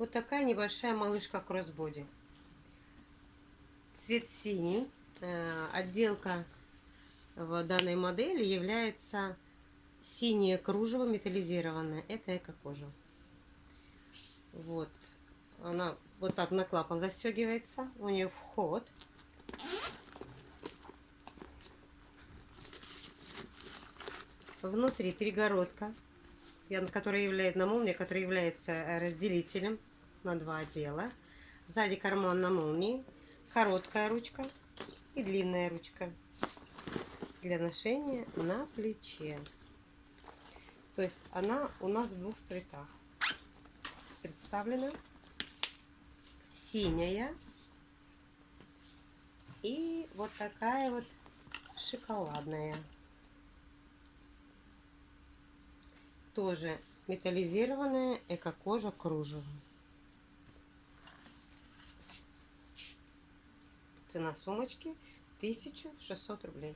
Вот такая небольшая малышка кроссбоди. Цвет синий. Э, отделка в данной модели является синее кружево металлизированное. Это эко-кожа. Вот. Она вот так на клапан застегивается. У нее вход. Внутри перегородка, которая является на молнии, которая является разделителем на два отдела. Сзади карман на молнии, короткая ручка и длинная ручка для ношения на плече. То есть она у нас в двух цветах представлена. Синяя и вот такая вот шоколадная. Тоже металлизированная эко-кожа кружево. Цена сумочки 1600 рублей.